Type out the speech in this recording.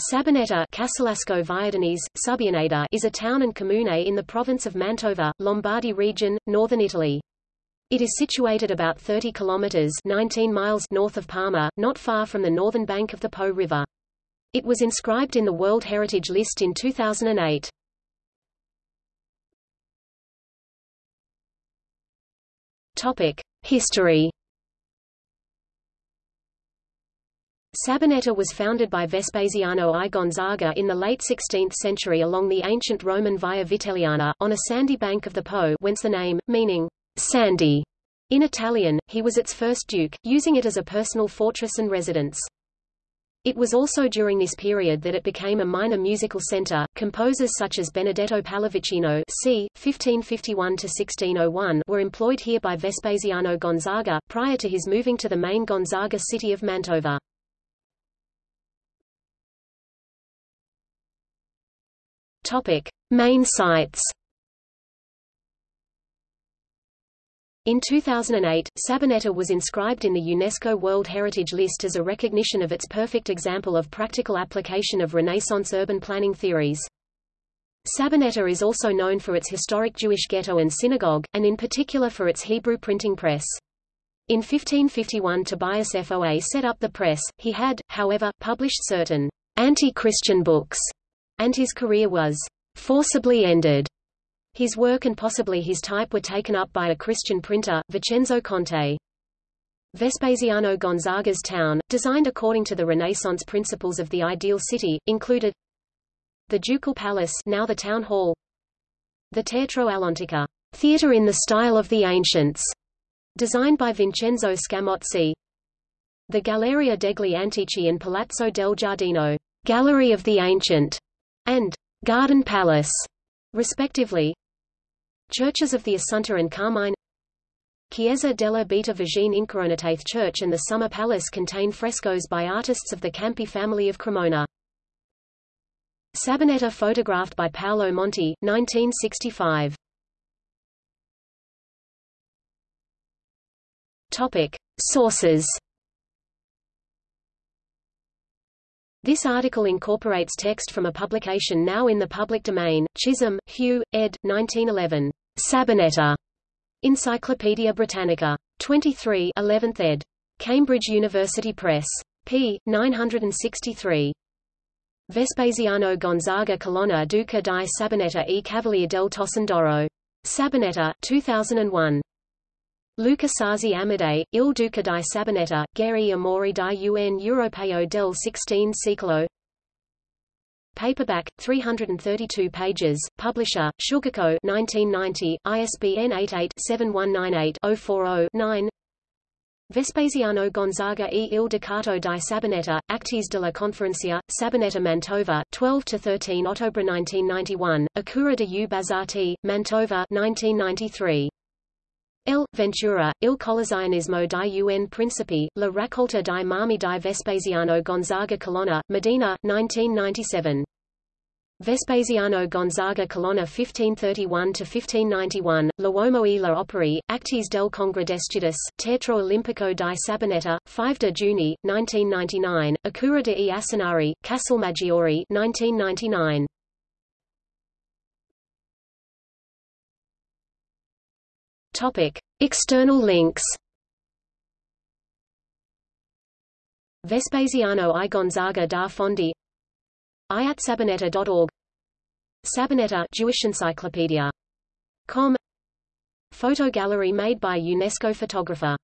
Sabbioneta Casalasco Subianeta is a town and comune in the province of Mantova, Lombardy region, northern Italy. It is situated about 30 kilometers 19 miles north of Parma, not far from the northern bank of the Po River. It was inscribed in the World Heritage List in 2008. Topic: History Sabbioneta was founded by Vespasiano I Gonzaga in the late 16th century along the ancient Roman Via Vitelliana, on a sandy bank of the Po whence the name, meaning, sandy, in Italian, he was its first duke, using it as a personal fortress and residence. It was also during this period that it became a minor musical center. Composers such as Benedetto Pallavicino c. 1551–1601 were employed here by Vespasiano Gonzaga, prior to his moving to the main Gonzaga city of Mantova. Topic: Main sites. In 2008, Sabbioneta was inscribed in the UNESCO World Heritage List as a recognition of its perfect example of practical application of Renaissance urban planning theories. Sabbioneta is also known for its historic Jewish ghetto and synagogue, and in particular for its Hebrew printing press. In 1551 Tobias Foa set up the press, he had, however, published certain anti-Christian books and his career was forcibly ended. His work and possibly his type were taken up by a Christian printer, Vincenzo Conte. Vespasiano Gonzaga's town, designed according to the Renaissance principles of the ideal city, included the Ducal Palace now the Town Hall the Teatro all'Antica theater in the style of the ancients, designed by Vincenzo Scamozzi the Galleria degli Antichi and Palazzo del Giardino Gallery of the Ancient, and Garden Palace, respectively. Churches of the Assunta and Carmine Chiesa della Beata Vergine Incoronatate Church and the Summer Palace contain frescoes by artists of the Campi family of Cremona. Sabbioneta photographed by Paolo Monti, 1965. Topic. Sources This article incorporates text from a publication now in the public domain, Chisholm, Hugh, ed. 1911. Sabbioneta. Encyclopædia Britannica. 23 11th ed. Cambridge University Press. p. 963. Vespasiano Gonzaga Colonna Duca di Sabbioneta e Cavalier del Tossandoro. Sabbioneta 2001. Luca Sarzi Amadei, Il Duca di Sabbioneta, Geri Amori di Un Europeo del 16 secolo. Paperback, 332 pages, Publisher, Sugarco 1990, ISBN 88-7198-040-9 Vespasiano Gonzaga e il Ducato di Sabbioneta, Actes de la Conferencia, Sabbioneta Mantova, 12–13 Ottobra 1991, Acura de U Bazati, Mantova 1993. El. Ventura, Il Collezianismo di un Principe, La Raccolta di Marmi di Vespasiano Gonzaga Colonna, Medina, 1997. Vespasiano Gonzaga Colonna 1531–1591, L'Uomo e la Operi, Actes del Congredescitus, Teatro Olimpico di Sabbioneta, 5 de Juni, 1999, Acura de e Asinari, Castelmaggiore 1999. Topic: External links. Vespasiano I Gonzaga da Fondi iatsabbioneta.org Sabbioneta Jewish Encyclopedia. Com Photo gallery made by UNESCO photographer